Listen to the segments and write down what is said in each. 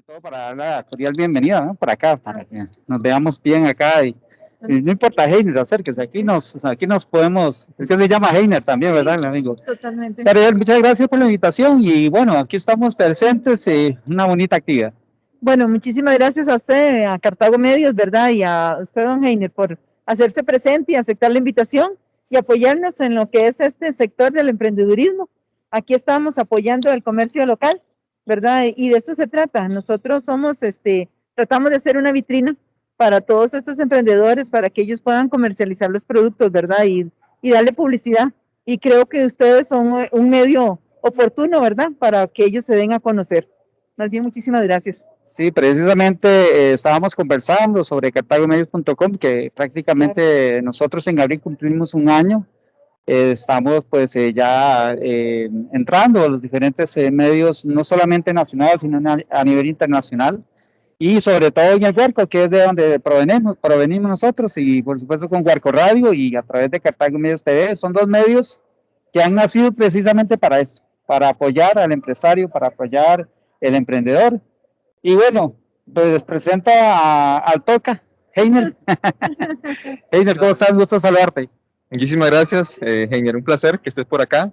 sobre todo para dar la cordial bienvenida ¿no? para acá, para que nos veamos bien acá y, y no importa Heiner, acérquese, aquí nos, aquí nos podemos, es que se llama Heiner también, ¿verdad, mi amigo? Totalmente. Ariel, muchas gracias por la invitación y bueno, aquí estamos presentes y una bonita actividad. Bueno, muchísimas gracias a usted, a Cartago Medios, ¿verdad? Y a usted, don Heiner, por hacerse presente y aceptar la invitación y apoyarnos en lo que es este sector del emprendedurismo. Aquí estamos apoyando el comercio local ¿verdad? Y de eso se trata. Nosotros somos, este, tratamos de hacer una vitrina para todos estos emprendedores, para que ellos puedan comercializar los productos, ¿verdad? Y, y darle publicidad. Y creo que ustedes son un medio oportuno, ¿verdad? Para que ellos se den a conocer. Más bien, muchísimas gracias. Sí, precisamente eh, estábamos conversando sobre cartagomedios.com, que prácticamente nosotros en abril cumplimos un año estamos pues eh, ya eh, entrando a los diferentes eh, medios, no solamente nacionales, sino a nivel internacional, y sobre todo en el Huarco, que es de donde provenimos, provenimos nosotros, y por supuesto con Huarco Radio y a través de Cartago Medios TV, son dos medios que han nacido precisamente para eso, para apoyar al empresario, para apoyar el emprendedor. Y bueno, pues les presento al Toca, Heiner. Heiner, ¿cómo estás? Gusto saludarte. Muchísimas gracias, eh. Un placer que estés por acá.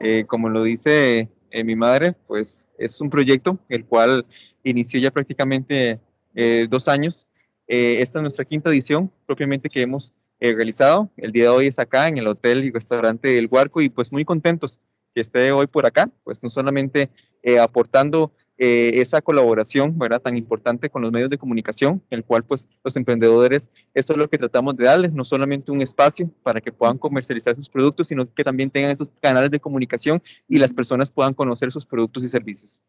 Eh, como lo dice eh, mi madre, pues es un proyecto el cual inició ya prácticamente eh, dos años. esta es nuestra quinta edición propiamente que hemos realizado. El día de hoy es acá en el hotel y restaurante El Huarco y pues muy contentos que esté hoy por acá, pues no solamente aportando eh, esa colaboración, ¿verdad? Tan importante con los medios de comunicación, el cual pues los emprendedores, eso es lo que tratamos de darles, no solamente un espacio para que puedan comercializar sus productos, sino que también tengan esos canales de comunicación y las personas puedan conocer sus productos y servicios.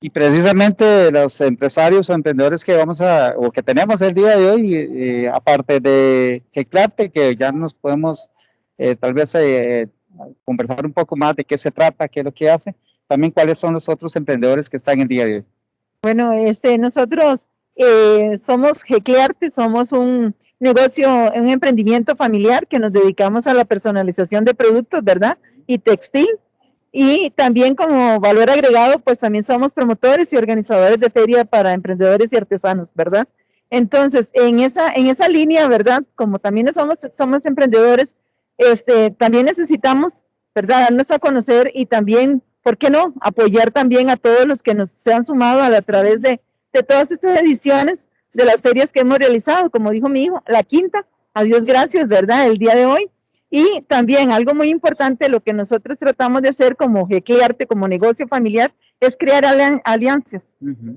Y precisamente los empresarios o emprendedores que vamos a, o que tenemos el día de hoy, eh, aparte de Geclarte, que ya nos podemos eh, tal vez conversar un poco más de qué se trata, qué es lo que hace, también cuáles son los otros emprendedores que están el día de hoy. Bueno, este, nosotros eh, somos Geclearte, somos un negocio, un emprendimiento familiar que nos dedicamos a la personalización de productos, ¿verdad? Y textil. Y también como valor agregado, pues también somos promotores y organizadores de feria para emprendedores y artesanos, ¿verdad? Entonces, en esa, en esa línea, ¿verdad? Como también somos, somos emprendedores, este, también necesitamos, ¿verdad? Darnos a conocer y también ¿por qué no? Apoyar también a todos los que nos se han sumado a, través de, de, todas estas ediciones de las ferias que hemos realizado, como dijo mi hijo, la quinta, a Dios gracias, ¿verdad? El día de hoy. Y también algo muy importante, lo que nosotros tratamos de hacer como Arte, como negocio familiar, es crear alianzas.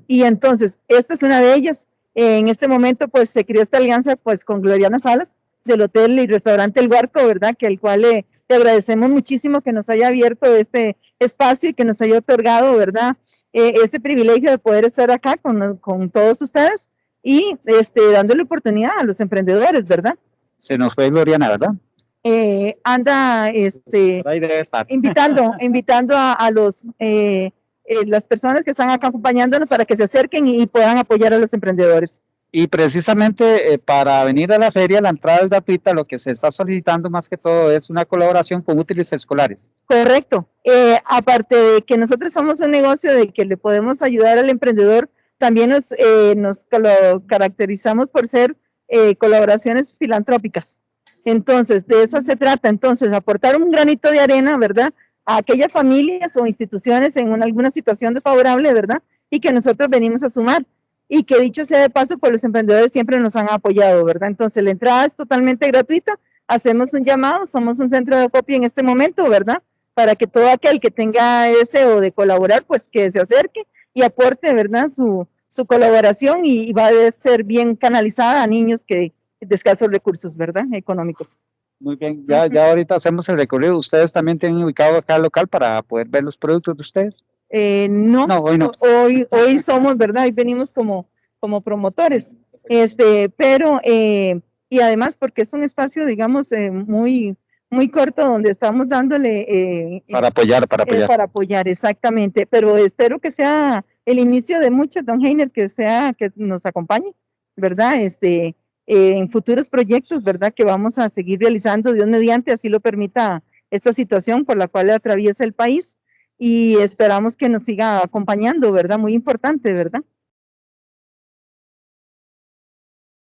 Y entonces, esta es una de ellas. En este momento, pues se creó esta alianza pues con Gloriana Salas del Hotel y Restaurante El Barco, ¿verdad? Que el cual le, le agradecemos muchísimo que nos haya abierto este espacio y que nos haya otorgado, ¿verdad? Eh, ese privilegio de poder estar acá con, con, todos ustedes y este, dándole oportunidad a los emprendedores, ¿verdad? Se nos fue Gloriana, ¿verdad? Eh, anda este, invitando, invitando a, a los, eh, las personas que están acá acompañándonos para que se acerquen y puedan apoyar a los emprendedores. Y precisamente eh, para venir a la feria, la entrada es gratuita, lo que se está solicitando más que todo es una colaboración con útiles escolares. Correcto. Eh, aparte de que nosotros somos un negocio de que le podemos ayudar al emprendedor, también nos, eh, nos caracterizamos por ser colaboraciones filantrópicas. Entonces, de eso se trata. Entonces, aportar un granito de arena, ¿verdad? A aquellas familias o instituciones en alguna situación desfavorable, ¿verdad? Y que nosotros venimos a sumar y que dicho sea de paso, pues los emprendedores siempre nos han apoyado, ¿verdad? Entonces la entrada es totalmente gratuita, hacemos un llamado, somos un centro de copia en este momento, ¿verdad? Para que todo aquel que tenga deseo de colaborar, pues que se acerque y aporte, ¿verdad? Su, su colaboración y, va a ser bien canalizada a niños que de escasos recursos, ¿verdad? Económicos. Muy bien, ya, ya ahorita hacemos el recorrido. ¿Ustedes también tienen ubicado acá local para poder ver los productos de ustedes? Eh, no, hoy no. Hoy, hoy somos, ¿verdad? Y venimos como, como promotores. Este, pero, eh, y además porque es un espacio, digamos, eh, muy, muy corto donde estamos dándole... para apoyar, para apoyar. para apoyar, exactamente. Pero espero que sea el inicio de muchos, don Heiner, que sea, que nos acompañe, ¿verdad? Este, en futuros proyectos, ¿verdad? Que vamos a seguir realizando, Dios mediante, así lo permita esta situación por la cual atraviesa el país y esperamos que nos siga acompañando, ¿verdad? Muy importante, ¿verdad?